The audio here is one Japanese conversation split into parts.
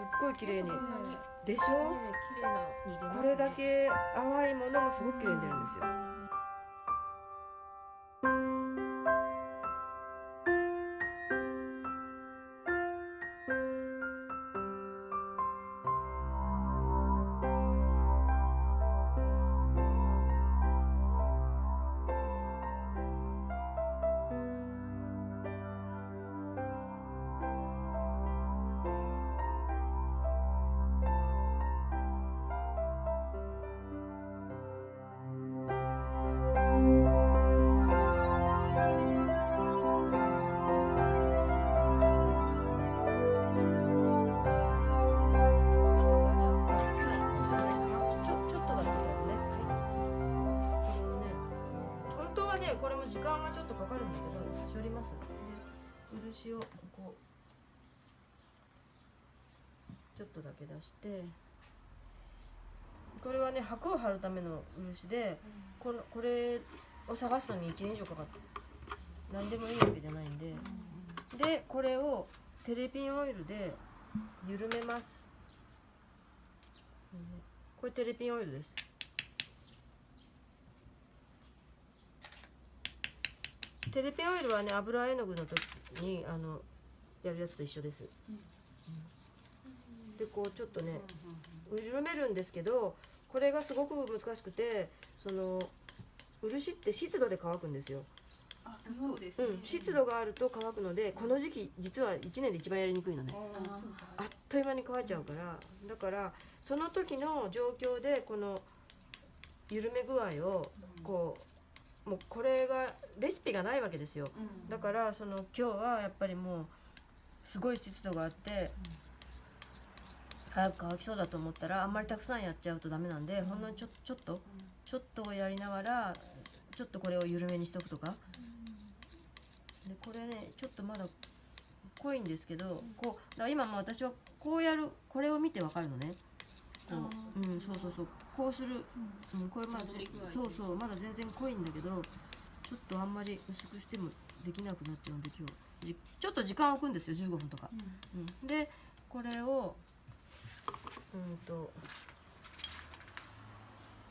っごい綺麗に。でしょ？ね。これだけ淡いものもすごく綺麗に出るんですよこれも時間がちょっとかかるんだけど、処理ます。で、漆をこうちょっとだけ出して、これはね、箔を貼るための漆で、このこれを探すのに1年以上かかって、何でもいいわけじゃないんで、で、これをテレピンオイルで緩めます。これテレピンオイルです。テレピンオイルはね油絵の具の時にあのやるやつと一緒です。うんでこうちょっとね緩めるんですけどこれがすごく難しくてその漆って湿度で乾くんですよ。あそうですねうん、湿度があると乾くのでこの時期実は1年で一番やりにくいのね。あっという間に乾いちゃうからだからその時の状況でこの緩め具合をこうもうこれがレシピがないわけですよ。うん。だからその今日はやっぱりもうすごい湿度があって早く乾きそうだと思ったらあんまりたくさんやっちゃうとダメなんでほんのちょちょっとちょっとやりながらちょっとこれを緩めにしとくとか。でこれねちょっとまだ濃いんですけどこうだから今もう私はこうやるこれを見てわかるのねこう。うんそうそうそう。こうする、うん、これまだそうそう。まだ全然濃いんだけどちょっとあんまり薄くしてもできなくなっちゃうんで今日。じちょっと時間置くんですよ15分とか、うん、でこれをうんと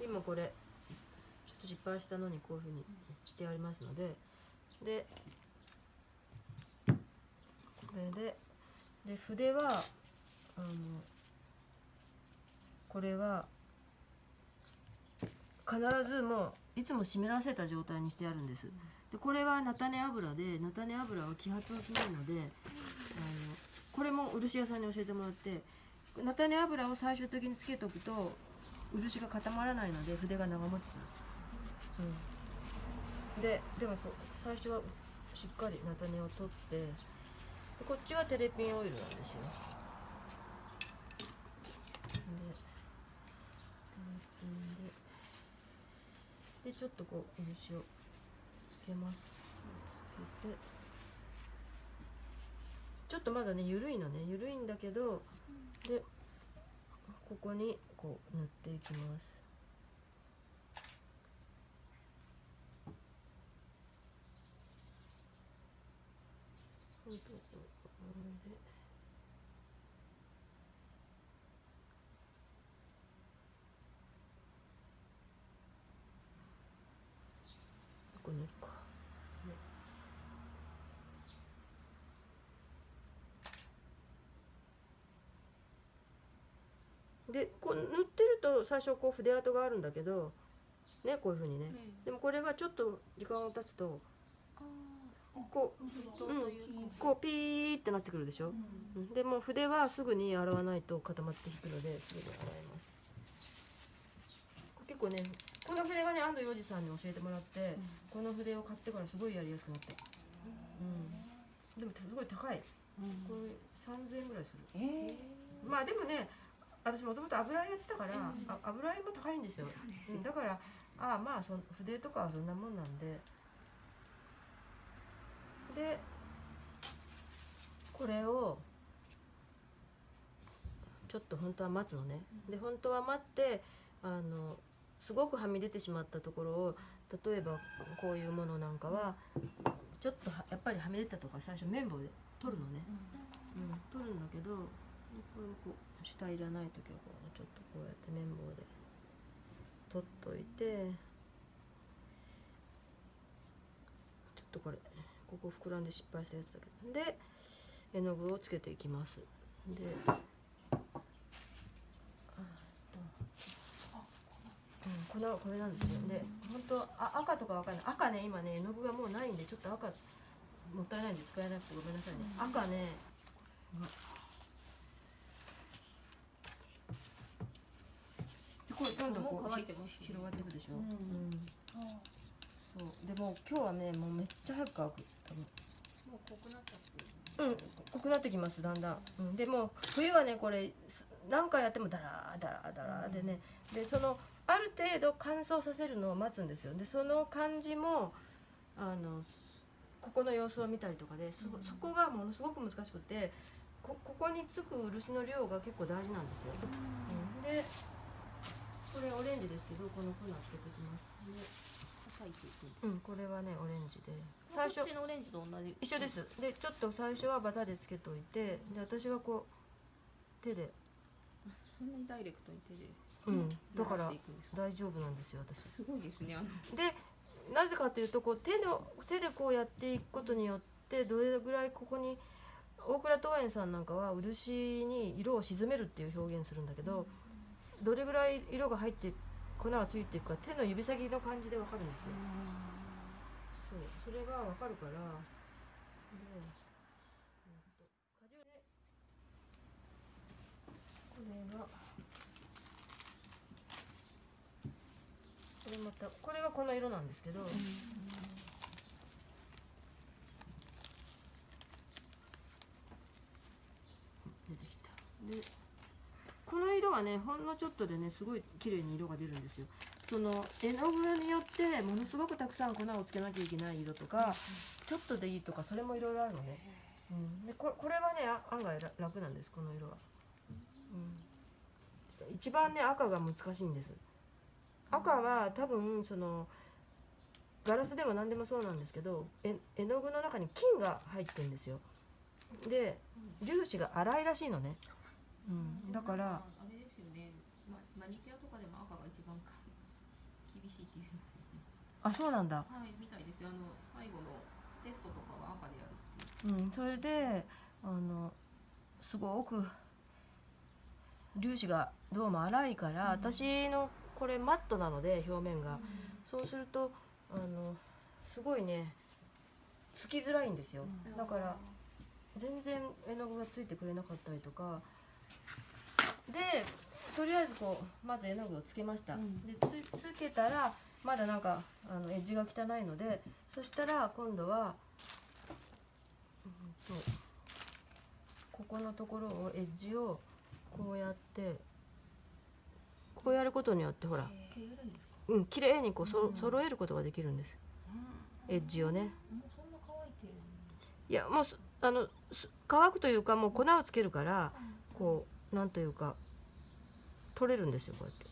今これちょっと失敗したのにこういうふうにしてありますのででこれでで筆はあのこれは必ずもういつも湿らせた状態にしてあるんです。でこれは菜種油で菜種油は揮発をしないのであのこれも漆屋さんに教えてもらって菜種油を最終的につけとくと漆が固まらないので筆が長持ちする。うん、ででも最初はしっかり菜種を取ってこっちはテレピンオイルなんですよ。でテレピンでちょっとこう漆をつけます。つけて。ちょっとまだね緩いのね。緩いんだけどでここにこう塗っていきます。ほんとこれでここ塗るか、ねでこう塗ってると最初こう筆跡があるんだけどねこういうふうにね、でもこれがちょっと時間が経つとこうとうん。こうピーってなってくるでしょ、うん。でもう筆はすぐに洗わないと固まって引くのですぐに洗います。結構ねこの筆はね安藤洋二さんに教えてもらって、この筆を買ってからすごいやりやすくなった。うん。でもすごい高い。これ3000円ぐらいする。えー。まあでもね私もともと油絵やってたから、あ油絵も高いんですよ。うんだからああまあそん筆とかはそんなもんなんで。でこれをちょっと本当は待つのね、で本当は待ってあのすごくはみ出てしまったところを例えばこういうものなんかはちょっとはやっぱりはみ出たとか最初綿棒で取るのね、うん、取るんだけどこれもこう下いらない時はこうちょっとこうやって綿棒で取っといてちょっとこれここ膨らんで失敗したやつだけど。で絵の具をつけていきます。であーっとうん、粉はこれなんですよ。で本当あ赤とかわかんない。赤ね今ね絵の具がもうないんでちょっと赤もったいないんで使えなくてごめんなさいね、赤ねこれどんどんこう乾いてます広がっていくでしょ、うん。うん。あそう。でも今日はねもうめっちゃ早く乾く。多分。もう濃くなっちゃってうん濃くなってきますだんだん、うん、でも冬はねこれす何回やってもダラーダラーダラーでね。でそのある程度乾燥させるのを待つんですよ。でその感じもあのここの様子を見たりとかでそ,、そこがものすごく難しくてこここにつく漆の量が結構大事なんですよ、うん、でこれオレンジですけどこの粉つけてきます。で叩いていくうんこれはねオレンジで。最初のオレンジと同じ。一緒です。でちょっと最初はバタでつけといてで私はこう手で。あそんなにダイレクトに手で。うん。だから大丈夫なんですよ私。すごいですねあの。でなぜかというとこう手の手でこうやっていくことによってどれぐらいここに大倉東園さんなんかは漆に色を沈めるっていう表現するんだけど、どれぐらい色が入って粉がついていくか手の指先の感じでわかるんですよ、そうそれがわかるから。で、えっと果汁でこれがこれまたこれはこの色なんですけど、出てきた。ではねほんのちょっとでねすごい綺麗に色が出るんですよ。その絵の具によってものすごくたくさん粉をつけなきゃいけない色とか、ちょっとでいいとかそれもいろいろあるのね、うん、でここれはねあ案外ら楽なんですこの色は、うん、一番ね赤が難しいんです。赤は多分そのガラスでも何でもそうなんですけど絵絵の具の中に金が入ってるんですよ。で粒子が粗いらしいのね、うん、だからあれですよね、ま、マニキュアとかでも赤が一番か厳しいって言うんですよねあそうなんだ。はいみたいですよ。あの最後のテストとかは赤でやるう。うん、それであのすごく粒子がどうも粗いから、私のこれマットなので表面が、そうするとあのすごいねつきづらいんですよ、だから全然絵の具がついてくれなかったりとか。でとりあえずこうまず絵の具をつけました、うん。でつつけたらまだなんかあのエッジが汚いのでそしたら今度はうんとここのところをエッジをこうやってこうやることによってほらうん綺麗にこうそろ揃えることができるんです。エッジをね。いやもうすあのす乾くというかもう粉をつけるからこうなんというか取れるんですよこうやって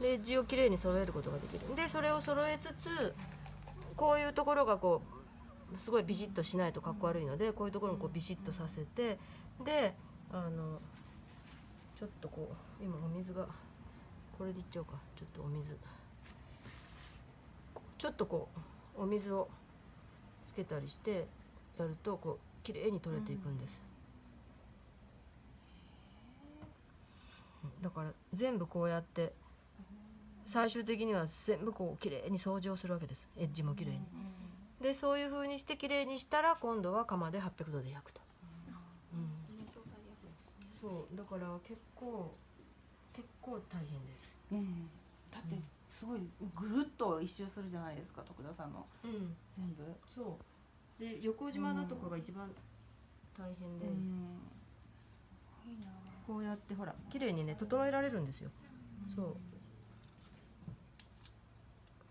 でエッジをきれいに揃えることができる。でそれを揃えつつこういうところがこうすごいビシッとしないとかっこ悪いのでこういうところもこうビシッとさせてであのちょっとこう今お水がこれでいっちゃおうか。ちょっとお水。ちょっとこうお水をつけたりしてやるとこう綺麗に取れていくんです、だから全部こうやって最終的には全部こう綺麗に掃除をするわけです。エッジも綺麗に、でそういう風にして綺麗にしたら今度は窯で800度で焼くと、うん、そうだから結構結構大変です。うんだってすごいぐるっと一周するじゃないですか徳田さんの。うん。全部。そう。で横島のとかが一番大変で、うん。すごいな。こうやってほら綺麗にね整えられるんですよ、そう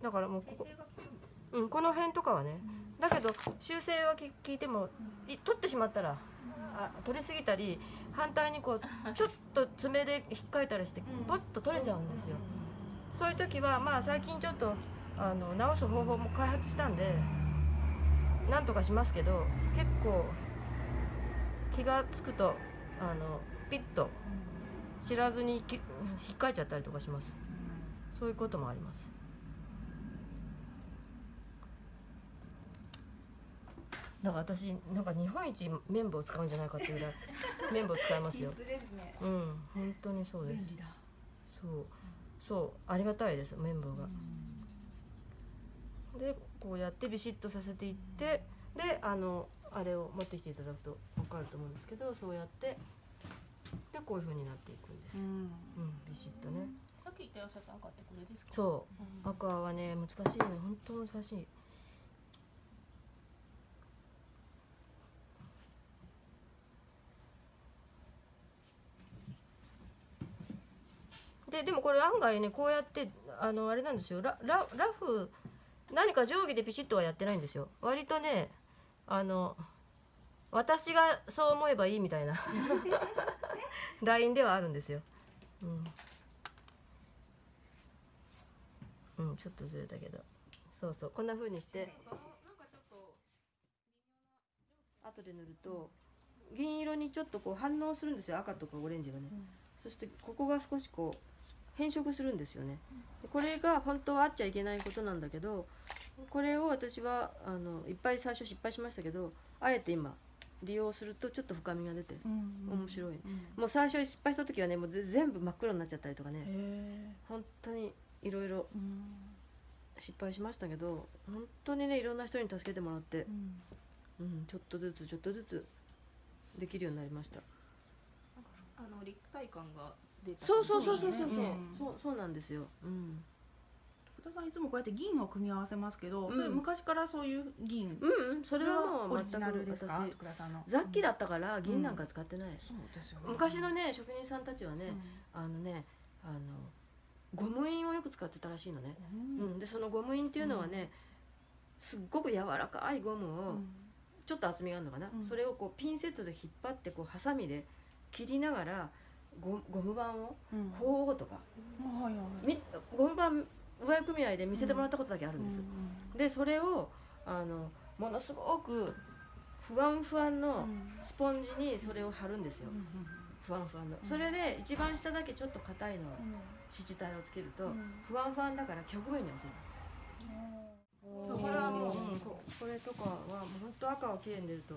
だからもうここ。うん、この辺とかはね、だけど修正はき聞いてもい取ってしまったらあ取りすぎたり反対にこうちょっと爪で引っかいたりしてパッと取れちゃうんですよ、そういう時はまあ最近ちょっとあの直す方法も開発したんでなんとかしますけど結構気がつくとあのピッと知らずにき引っかいちゃったりとかします。そういうこともありますだから私なんか日本一綿棒を使うんじゃないかっていうぐらい 綿棒使いますよ。必須ですね。うん本当にそうです。便利だ。そう。そう。ありがたいです綿棒が、でこうやってビシッとさせていってであのあれを持ってきていただくと分かると思うんですけどそうやってでこういう風になっていくんです、うん。うん、ビシッとね。さっき言ってらっしゃった赤ってこれですか？そう。うん。赤はね難しいね本当難しいででもこれ案外ねこうやってあのあれなんですよ。ラララフ何か定規でピシッとはやってないんですよ。割とねあの私がそう思えばいいみたいな ラインではあるんですよ。うん、うん、ちょっとずれたけど。そうそう。こんな風にして。後で塗ると銀色にちょっとこう反応するんですよ。赤とかオレンジがね、そしてここが少しこう変色するんですよね。でこれが本当はあっちゃいけないことなんだけどこれを私はあのいっぱい最初失敗しましたけどあえて今利用するとちょっと深みが出て面白い。うん。もう最初失敗した時はねもうぜ全部真っ黒になっちゃったりとかね。へ本当にいろいろ失敗しましたけど本当にねいろんな人に助けてもらってう、ん。うん、ちょっとずつちょっとずつできるようになりました。なんかあの立体感がそうそうそうそうそうそう、うん。そうそうなんですよ、うん、福田さんいつもこうやって銀を組み合わせますけど、うん。それ昔からそういう銀、うんうんそれはもオリジう全くナルですか？私。福田さんの。雑記だったから銀なんか使ってない、そうですよね。昔のね職人さんたちはね、うん。あのねあのゴム印をよく使ってたらしいのね、ううん。ん、でそのゴム印っていうのはね、すっごく柔らかいゴムを、ちょっと厚みがあるのかな、うん。それをこうピンセットで引っ張ってこうハサミで切りながらゴゴム板を？うん。ほうとか、ゴム板上合組合で見せてもらったことだけあるんです、うでそれをあのものすごくふわんふわんのん。スポンジにそれを貼るんですよ、ふわんふわんの、それで一番下だけちょっと硬いの土体をつけると、ふわんふわんだから曲面に寄せる。そうこれはもううんここれとかは本当赤は綺麗に出ると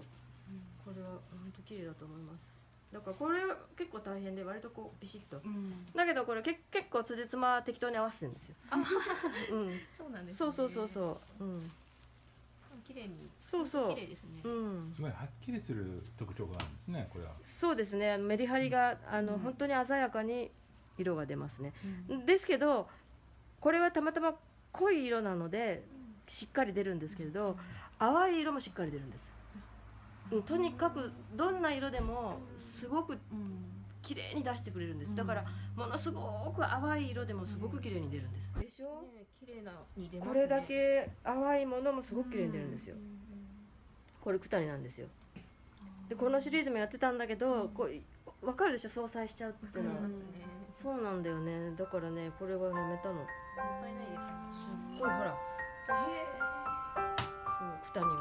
これは本当綺麗だと思いますだからこれ結構大変で割とこうビシッと。だけどこれけ結構辻褄適当に合わせてるんですよ。うん。そうなんです、ね、そうそうそうそう。うん。綺麗にそうそう。綺麗ですね、うん。すごいはっきりする特徴があるんですねこれは。そうですね。メリハリがあの、うん本当に鮮やかに色が出ますね、ですけどこれはたまたま濃い色なのでしっかり出るんですけれど、淡い色もしっかり出るんです、うん、とにかくどんな色でもすごく綺麗に出してくれるんです。だからものすごく淡い色でもすごく綺麗に出るんです。でしょ？ね綺麗なに出ますね。これだけ淡いものもすごく綺麗に出るんですよ。これ九谷なんですよ。でこのシリーズもやってたんだけどこう分かるでしょ？相殺しちゃうっていうのはね。そうなんだよね。だからねこれはやめたの。もったいないです。すっごいほら。そう九谷も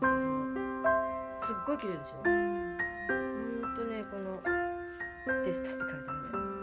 親指うんすっごい綺麗でしょ。ほんとねこの「でした」って書いてあるね。